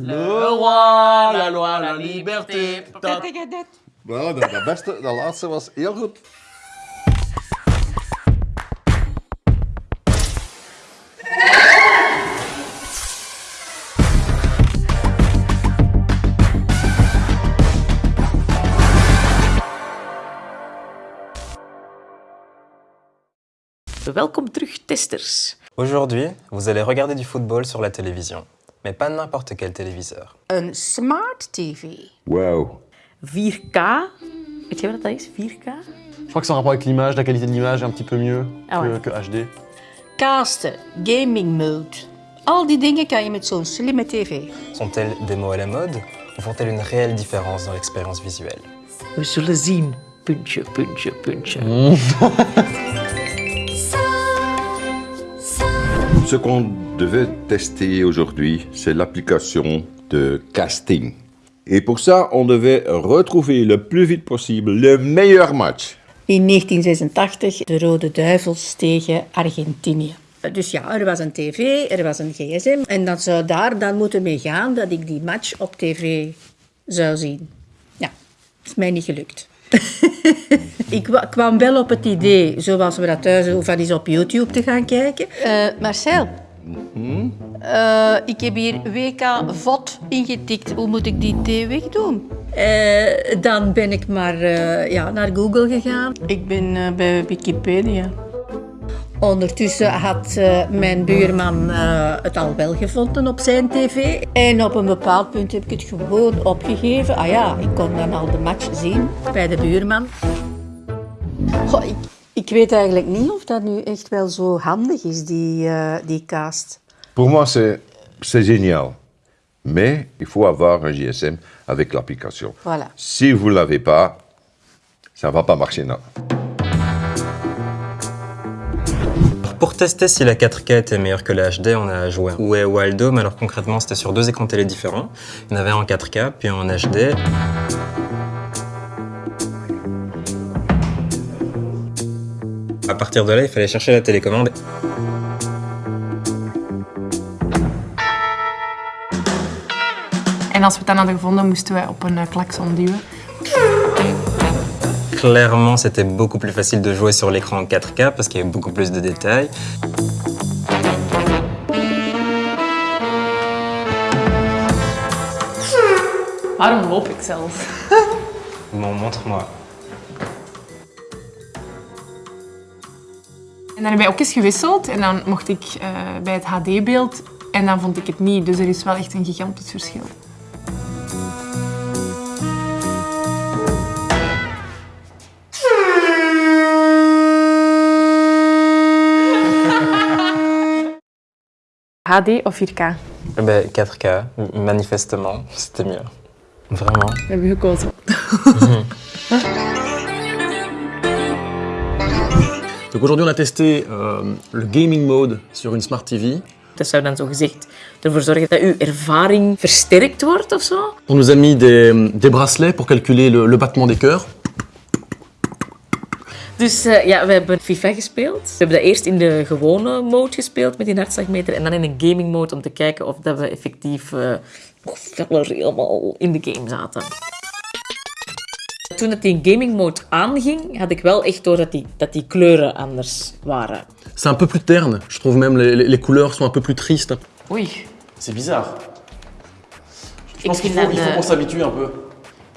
Le roi, la loi, la liberté. Wel, dat, dat beste, dat laatste was heel goed. Welkom terug, testers. Aujourd'hui, vous allez regarder du football sur la télévision. Mais pas n'importe quel téléviseur. Een smart TV. Wow. 4K. Weet je wat dat is, 4K? Je crois que c'est en rapport avec l'image, la qualité de l'image est un petit peu mieux Ah que, ouais. que HD. Casten, gaming mode. Al die dingen kan je met zo'n slimme tv. Sont-elles des mots à la mode ou font-elles une réelle différence dans l'expérience visuelle? We zullen zien. Puntje, puntje, puntje. Ce qu'on devait tester aujourd'hui, c'est l'application de casting. Et pour ça, on devait retrouver le plus vite possible le meilleur match. In 1986 de Rode Duivels tegen Argentinië. Dus ja, er was een tv, er was een gsm. En dat zou daar dan moeten mee gaan dat ik die match op tv zou zien. Ja, is mij niet gelukt. ik wa- kwam wel op het idee, zoals we dat thuis doen, van eens op YouTube te gaan kijken. Eh, Marcel, eh, ik heb hier WK VOD ingetikt. Hoe moet ik die T wegdoen? Eh, dan ben ik maar ja, naar Google gegaan. Ik ben bij Wikipedia. Ondertussen had eh, mijn buurman eh, het al wel gevonden op zijn tv. En op een bepaald punt heb ik het gewoon opgegeven. Ah ja, ik kon dan al de match zien bij de buurman. Goh, ik, ik weet eigenlijk niet of dat nu echt wel zo handig is, die, eh, die cast. Pour moi, c'est c'est génial. Mais il faut avoir un GSM avec l'application. Voilà. Si vous ne l'avez pas, ça ne va pas marcher. Non. Pour tester si la 4K était meilleure que la HD, on a joué à Way Wild Home. Alors concrètement, c'était sur deux écrans télé différents. Il y en avait un en 4K, puis un en HD. À partir de là, il fallait chercher la télécommande. En als we dan hadden gevonden, moesten wij op een eh, klakson duwen. Clairement, c'était beaucoup plus facile de jouer sur l'écran en 4K parce qu'il y avait beaucoup plus de détails. Waarom loop ik zelfs? Bon, montre-moi. En dan hebben wij ook eens gewisseld en dan mocht ik eh, bij het HD-beeld en dan vond ik het niet. Dus er is wel echt een gigantisch verschil. HD of 4K? Eh ben, 4K, manifestement, c'était mieux. Vraiment? We hebben gekozen. Donc aujourd'hui, on a testé euh, le gaming mode sur une Smart TV. Dat zou dan zo gezegd ervoor zorgen dat uw ervaring versterkt wordt of zo? On nous a mis des, des bracelets pour calculer le, le battement des cœurs. Dus eh, ja, we hebben FIFA gespeeld. We hebben dat eerst in de gewone mode gespeeld met die hartslagmeter en dan in een gaming mode om te kijken of dat we effectief eh, nog feller helemaal in de game zaten. Toen het in gaming mode aanging, had ik wel echt door dat die, dat die kleuren anders waren. C'est un peu plus terne. Je trouve même les, les- les couleurs sont un peu plus tristes. Oei. C'est bizarre. Je Ik pense qu'il faut, dat, il faut eh, qu'on s'habitue un peu.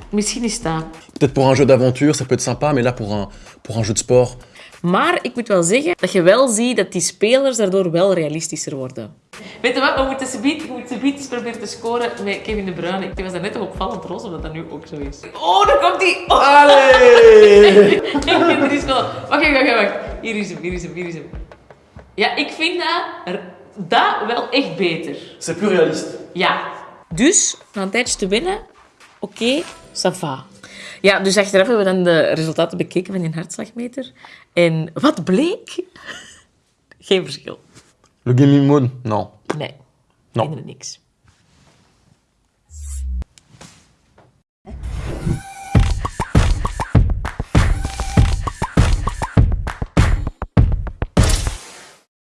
Misschien is dat. Peut-être pour un jeu d'aventure, ça peut être sympa, mais là, pour un, pour un jeu de sport, Maar ik moet wel zeggen dat je wel ziet dat die spelers daardoor wel realistischer worden. Weet je wat, we moeten subiet eens proberen te scoren met Kevin De Bruyne. Ik was daar net toch opvallend roze, of dat dat nu ook zo is. Oh, daar komt hij! Oh. er is wel... Wacht, wacht, wacht, wacht. Hier is hem, hier is hem, hier is hem. Ja, ik vind dat, dat wel echt beter. c'est plus réaliste. Ja. Dus, na een tijdje te winnen, oké, ça va. Ja, dus achteraf hebben we dan de resultaten bekeken van die hartslagmeter. En wat bleek? Geen verschil. Le gaming mode, non. Nee, helemaal niks.